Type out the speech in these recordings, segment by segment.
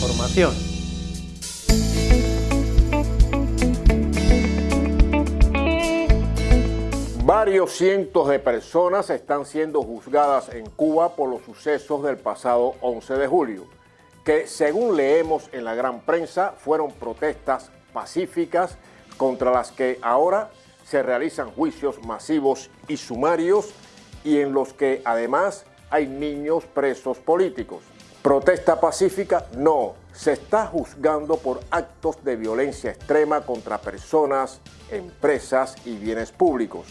información. Varios cientos de personas están siendo juzgadas en Cuba por los sucesos del pasado 11 de julio, que según leemos en la gran prensa fueron protestas pacíficas contra las que ahora se realizan juicios masivos y sumarios y en los que además hay niños presos políticos. Protesta pacífica, no, se está juzgando por actos de violencia extrema contra personas, empresas y bienes públicos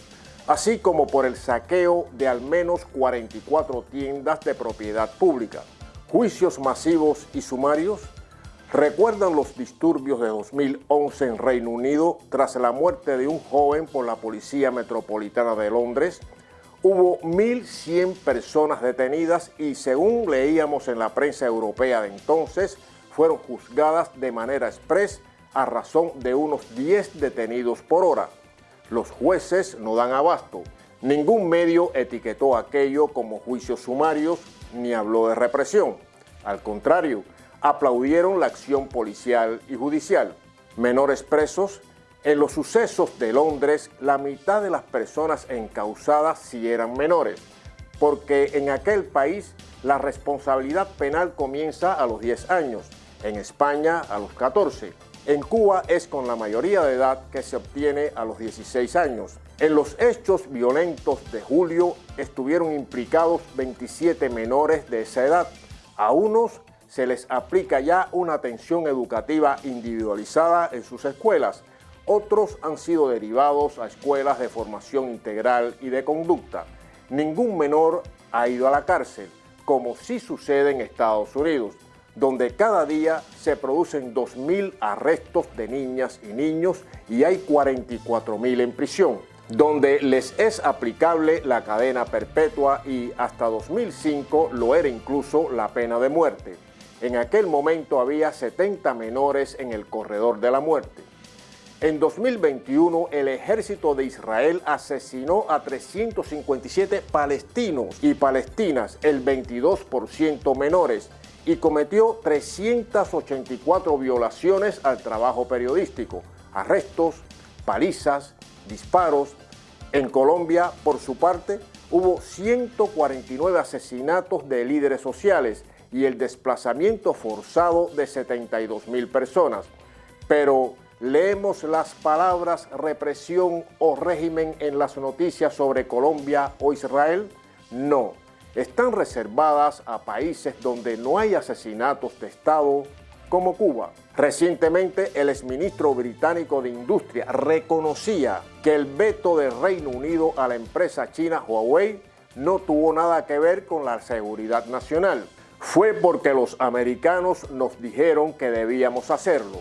así como por el saqueo de al menos 44 tiendas de propiedad pública. Juicios masivos y sumarios recuerdan los disturbios de 2011 en Reino Unido tras la muerte de un joven por la Policía Metropolitana de Londres. Hubo 1.100 personas detenidas y según leíamos en la prensa europea de entonces, fueron juzgadas de manera express a razón de unos 10 detenidos por hora. Los jueces no dan abasto. Ningún medio etiquetó aquello como juicios sumarios ni habló de represión. Al contrario, aplaudieron la acción policial y judicial. Menores presos, en los sucesos de Londres, la mitad de las personas encausadas sí eran menores, porque en aquel país la responsabilidad penal comienza a los 10 años, en España a los 14. En Cuba es con la mayoría de edad que se obtiene a los 16 años. En los hechos violentos de julio estuvieron implicados 27 menores de esa edad. A unos se les aplica ya una atención educativa individualizada en sus escuelas. Otros han sido derivados a escuelas de formación integral y de conducta. Ningún menor ha ido a la cárcel, como sí sucede en Estados Unidos donde cada día se producen 2.000 arrestos de niñas y niños y hay 44.000 en prisión, donde les es aplicable la cadena perpetua y hasta 2005 lo era incluso la pena de muerte. En aquel momento había 70 menores en el corredor de la muerte. En 2021, el ejército de Israel asesinó a 357 palestinos y palestinas, el 22% menores, y cometió 384 violaciones al trabajo periodístico, arrestos, palizas, disparos. En Colombia, por su parte, hubo 149 asesinatos de líderes sociales y el desplazamiento forzado de 72 mil personas. Pero leemos las palabras represión o régimen en las noticias sobre Colombia o Israel. No, están reservadas a países donde no hay asesinatos de Estado como Cuba. Recientemente, el exministro británico de Industria reconocía que el veto del Reino Unido a la empresa china Huawei no tuvo nada que ver con la seguridad nacional. Fue porque los americanos nos dijeron que debíamos hacerlo.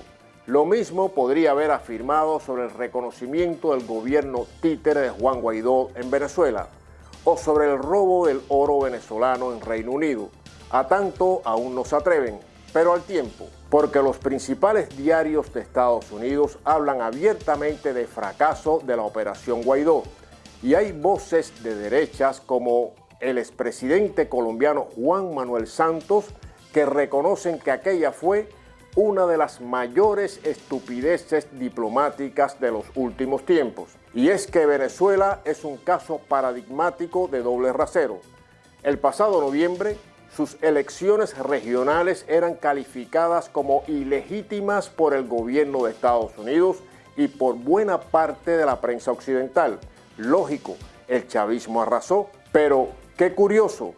Lo mismo podría haber afirmado sobre el reconocimiento del gobierno títere de Juan Guaidó en Venezuela o sobre el robo del oro venezolano en Reino Unido. A tanto aún no se atreven, pero al tiempo, porque los principales diarios de Estados Unidos hablan abiertamente de fracaso de la Operación Guaidó y hay voces de derechas como el expresidente colombiano Juan Manuel Santos que reconocen que aquella fue una de las mayores estupideces diplomáticas de los últimos tiempos. Y es que Venezuela es un caso paradigmático de doble rasero. El pasado noviembre, sus elecciones regionales eran calificadas como ilegítimas por el gobierno de Estados Unidos y por buena parte de la prensa occidental. Lógico, el chavismo arrasó, pero qué curioso,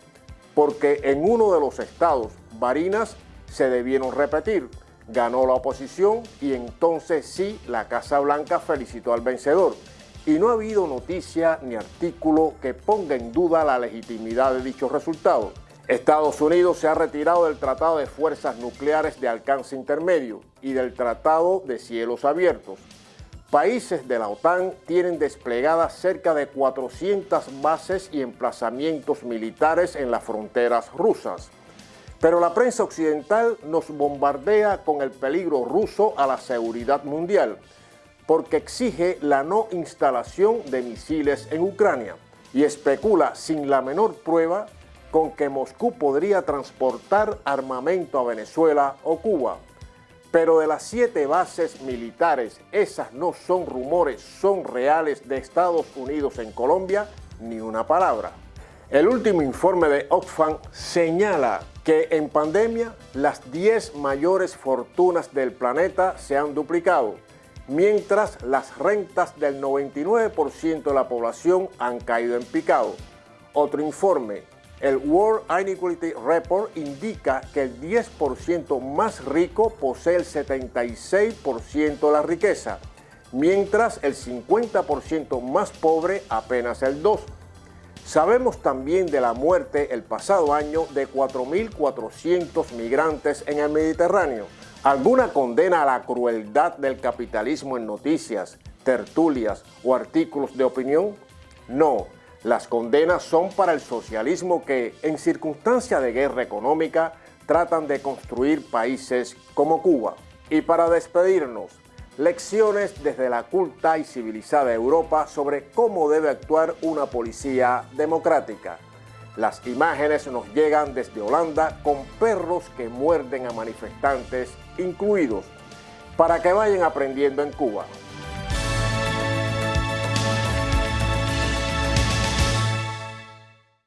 porque en uno de los estados, Barinas, se debieron repetir ganó la oposición y entonces sí la Casa Blanca felicitó al vencedor. Y no ha habido noticia ni artículo que ponga en duda la legitimidad de dichos resultados. Estados Unidos se ha retirado del Tratado de Fuerzas Nucleares de Alcance Intermedio y del Tratado de Cielos Abiertos. Países de la OTAN tienen desplegadas cerca de 400 bases y emplazamientos militares en las fronteras rusas. Pero la prensa occidental nos bombardea con el peligro ruso a la seguridad mundial, porque exige la no instalación de misiles en Ucrania y especula sin la menor prueba con que Moscú podría transportar armamento a Venezuela o Cuba. Pero de las siete bases militares, esas no son rumores, son reales de Estados Unidos en Colombia, ni una palabra. El último informe de Oxfam señala que en pandemia las 10 mayores fortunas del planeta se han duplicado, mientras las rentas del 99% de la población han caído en picado. Otro informe el World Inequality Report indica que el 10% más rico posee el 76% de la riqueza, mientras el 50% más pobre apenas el 2%. Sabemos también de la muerte el pasado año de 4.400 migrantes en el Mediterráneo. ¿Alguna condena a la crueldad del capitalismo en noticias, tertulias o artículos de opinión? No las condenas son para el socialismo que, en circunstancia de guerra económica, tratan de construir países como Cuba. Y para despedirnos, lecciones desde la culta y civilizada Europa sobre cómo debe actuar una policía democrática. Las imágenes nos llegan desde Holanda con perros que muerden a manifestantes incluidos, para que vayan aprendiendo en Cuba.